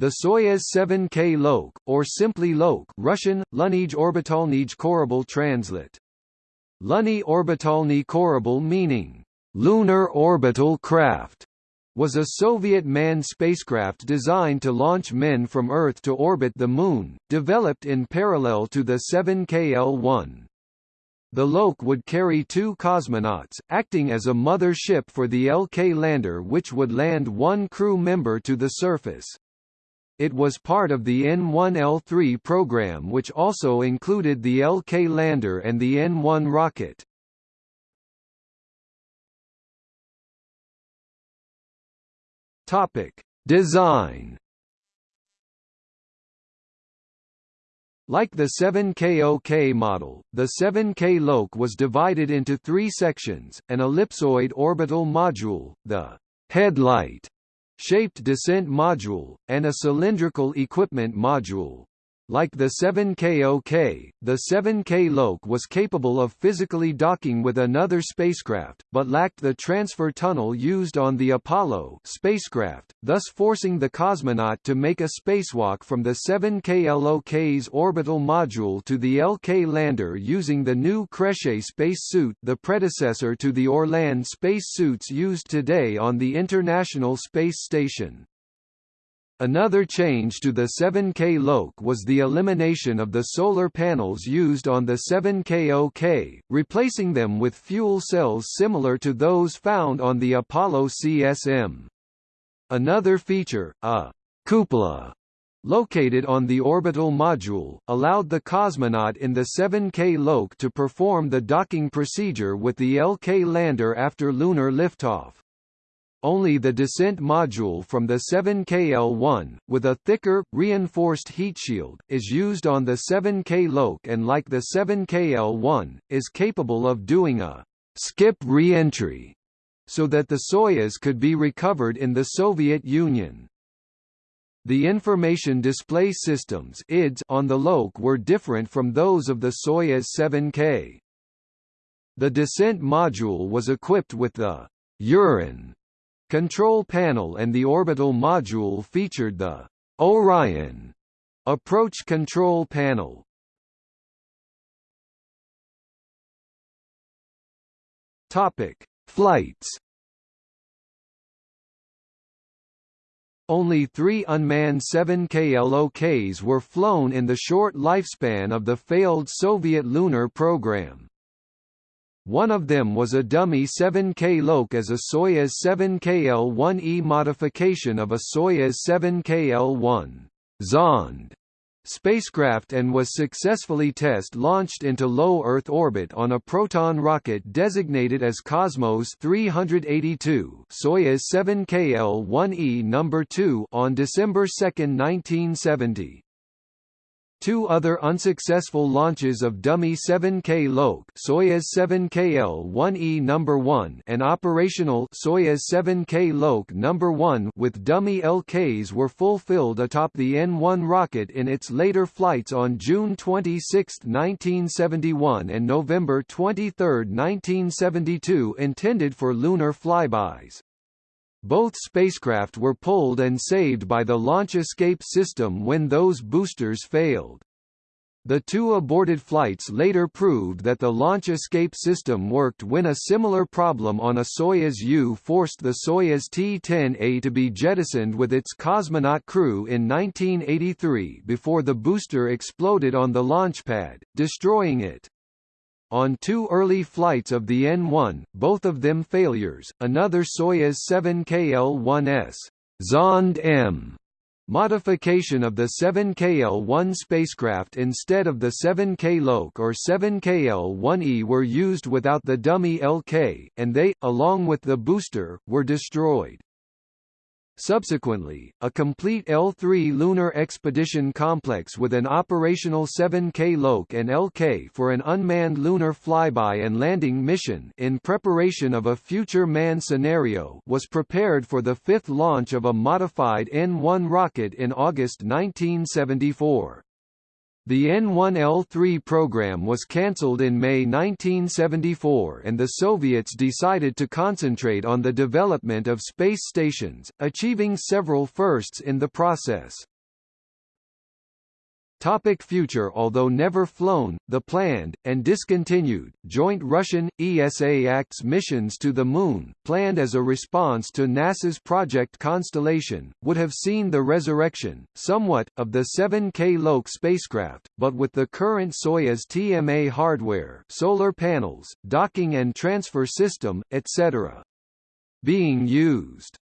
The Soyuz 7K Lok, or simply Lok Russian, Lunij Orbitalnij Korabl translate. Luni Orbitalny Korabl meaning, lunar orbital craft, was a Soviet manned spacecraft designed to launch men from Earth to orbit the Moon, developed in parallel to the 7KL-1. The Lok would carry two cosmonauts, acting as a mother ship for the LK lander which would land one crew member to the surface. It was part of the N1L3 program which also included the LK lander and the N1 rocket. Topic: Design Like the 7KOK model, the 7K Lok was divided into three sections, an ellipsoid orbital module, the headlight shaped descent module, and a cylindrical equipment module. Like the 7KOK, the 7K Lok was capable of physically docking with another spacecraft, but lacked the transfer tunnel used on the Apollo spacecraft, thus forcing the cosmonaut to make a spacewalk from the 7KLOK's orbital module to the LK lander using the new Krechet spacesuit the predecessor to the Orlan spacesuits used today on the International Space Station. Another change to the 7K Lok was the elimination of the solar panels used on the 7KOK, replacing them with fuel cells similar to those found on the Apollo CSM. Another feature, a cupola, located on the orbital module, allowed the cosmonaut in the 7K Lok to perform the docking procedure with the LK lander after lunar liftoff. Only the descent module from the 7KL-1, with a thicker, reinforced heat shield, is used on the 7K Lok and like the 7KL-1, is capable of doing a skip re-entry, so that the Soyuz could be recovered in the Soviet Union. The information display systems IDS on the Lok were different from those of the Soyuz 7K. The descent module was equipped with the Uran control panel and the orbital module featured the Orion approach control panel. Topic: Flights. Only three unmanned 7KLOKs were flown in the short lifespan of the failed Soviet lunar program. One of them was a dummy 7K Lok as a Soyuz 7KL-1E modification of a Soyuz 7KL-1 Zond spacecraft and was successfully test-launched into low Earth orbit on a Proton rocket designated as Cosmos 382 Soyuz 7KL-1E number 2 on December 2, 1970. Two other unsuccessful launches of dummy 7K Lok Soyuz 7KL-1E number 1 and operational Soyuz 7K Lok number 1 with dummy LKs were fulfilled atop the N1 rocket in its later flights on June 26, 1971 and November 23, 1972 intended for lunar flybys. Both spacecraft were pulled and saved by the launch escape system when those boosters failed. The two aborted flights later proved that the launch escape system worked when a similar problem on a Soyuz U forced the Soyuz T-10A to be jettisoned with its cosmonaut crew in 1983 before the booster exploded on the launch pad, destroying it. On two early flights of the N-1, both of them failures, another Soyuz 7KL-1S Zond M modification of the 7KL-1 spacecraft instead of the 7K Lok or 7KL-1E were used without the dummy LK, and they, along with the booster, were destroyed. Subsequently, a complete L3 lunar expedition complex with an operational 7K Lok and LK for an unmanned lunar flyby and landing mission in preparation of a future manned scenario was prepared for the fifth launch of a modified N-1 rocket in August 1974. The N-1L3 program was cancelled in May 1974 and the Soviets decided to concentrate on the development of space stations, achieving several firsts in the process. Topic future Although never flown, the planned, and discontinued, joint Russian, ESA-ACTS missions to the Moon, planned as a response to NASA's Project Constellation, would have seen the resurrection, somewhat, of the 7K Loke spacecraft, but with the current Soyuz TMA hardware solar panels, docking and transfer system, etc. being used.